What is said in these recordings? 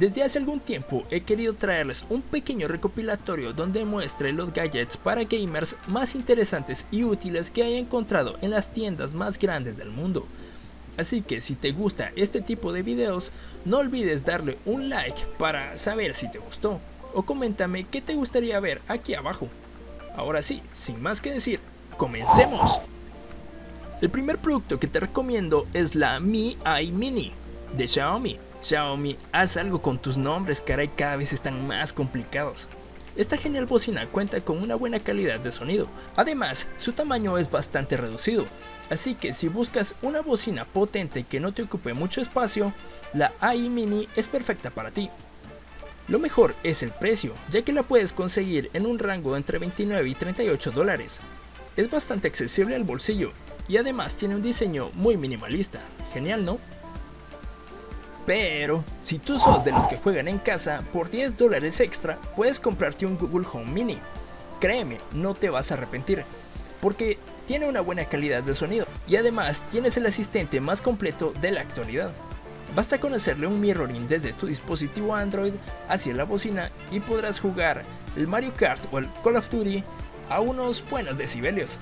Desde hace algún tiempo he querido traerles un pequeño recopilatorio donde muestre los gadgets para gamers más interesantes y útiles que haya encontrado en las tiendas más grandes del mundo. Así que si te gusta este tipo de videos, no olvides darle un like para saber si te gustó, o coméntame qué te gustaría ver aquí abajo. Ahora sí, sin más que decir, ¡comencemos! El primer producto que te recomiendo es la Mi AI Mini de Xiaomi. Xiaomi, haz algo con tus nombres, caray, cada vez están más complicados. Esta genial bocina cuenta con una buena calidad de sonido, además su tamaño es bastante reducido, así que si buscas una bocina potente que no te ocupe mucho espacio, la AI Mini es perfecta para ti. Lo mejor es el precio, ya que la puedes conseguir en un rango entre 29 y 38 dólares. Es bastante accesible al bolsillo y además tiene un diseño muy minimalista, genial ¿no? Pero, si tú sos de los que juegan en casa, por 10 dólares extra puedes comprarte un Google Home Mini. Créeme, no te vas a arrepentir, porque tiene una buena calidad de sonido y además tienes el asistente más completo de la actualidad. Basta con hacerle un mirroring desde tu dispositivo Android hacia la bocina y podrás jugar el Mario Kart o el Call of Duty a unos buenos decibelios.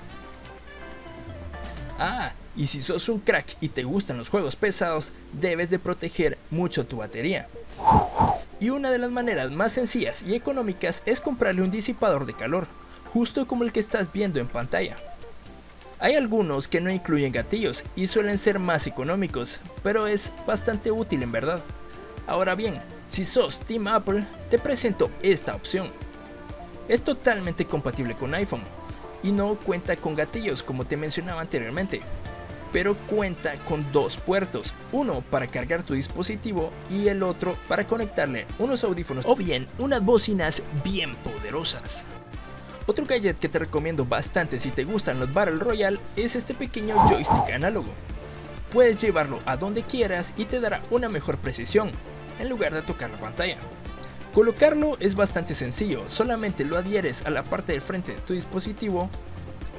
Ah, y si sos un crack y te gustan los juegos pesados, debes de proteger mucho tu batería. Y una de las maneras más sencillas y económicas es comprarle un disipador de calor, justo como el que estás viendo en pantalla. Hay algunos que no incluyen gatillos y suelen ser más económicos, pero es bastante útil en verdad. Ahora bien, si sos Team Apple, te presento esta opción. Es totalmente compatible con iPhone y no cuenta con gatillos como te mencionaba anteriormente, pero cuenta con dos puertos, uno para cargar tu dispositivo y el otro para conectarle unos audífonos o bien unas bocinas bien poderosas. Otro gadget que te recomiendo bastante si te gustan los Battle Royale es este pequeño joystick análogo. Puedes llevarlo a donde quieras y te dará una mejor precisión, en lugar de tocar la pantalla. Colocarlo es bastante sencillo, solamente lo adhieres a la parte del frente de tu dispositivo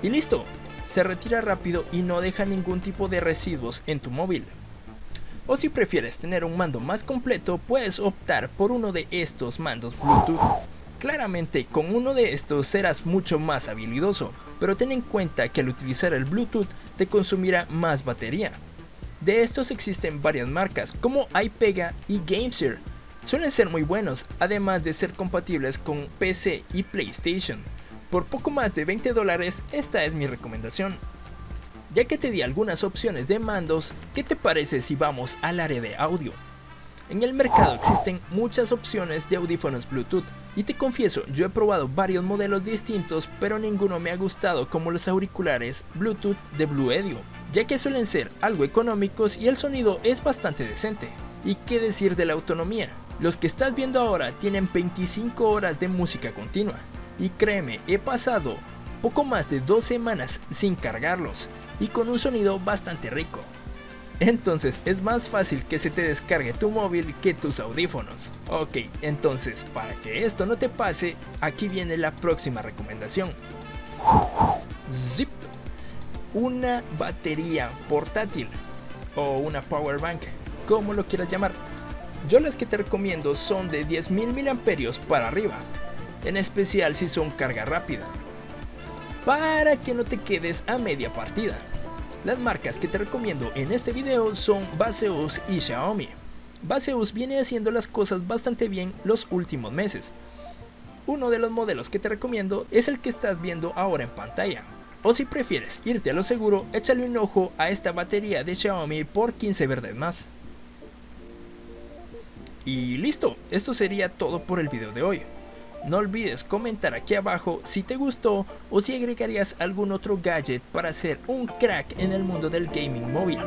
y listo, se retira rápido y no deja ningún tipo de residuos en tu móvil. O si prefieres tener un mando más completo, puedes optar por uno de estos mandos Bluetooth. Claramente con uno de estos serás mucho más habilidoso, pero ten en cuenta que al utilizar el Bluetooth te consumirá más batería. De estos existen varias marcas como iPega y GameSir. Suelen ser muy buenos, además de ser compatibles con PC y PlayStation. Por poco más de 20 dólares, esta es mi recomendación. Ya que te di algunas opciones de mandos, ¿qué te parece si vamos al área de audio? En el mercado existen muchas opciones de audífonos Bluetooth y te confieso, yo he probado varios modelos distintos pero ninguno me ha gustado como los auriculares Bluetooth de Bluedio, ya que suelen ser algo económicos y el sonido es bastante decente. ¿Y qué decir de la autonomía? Los que estás viendo ahora tienen 25 horas de música continua, y créeme, he pasado poco más de dos semanas sin cargarlos y con un sonido bastante rico. Entonces es más fácil que se te descargue tu móvil que tus audífonos. Ok, entonces para que esto no te pase, aquí viene la próxima recomendación. Zip. Una batería portátil o una power bank, como lo quieras llamar. Yo las que te recomiendo son de 10.000 mAh para arriba, en especial si son carga rápida, para que no te quedes a media partida. Las marcas que te recomiendo en este video son Baseus y Xiaomi. Baseus viene haciendo las cosas bastante bien los últimos meses. Uno de los modelos que te recomiendo es el que estás viendo ahora en pantalla. O si prefieres irte a lo seguro, échale un ojo a esta batería de Xiaomi por 15 verdes más. Y listo, esto sería todo por el video de hoy. No olvides comentar aquí abajo si te gustó o si agregarías algún otro gadget para ser un crack en el mundo del gaming móvil.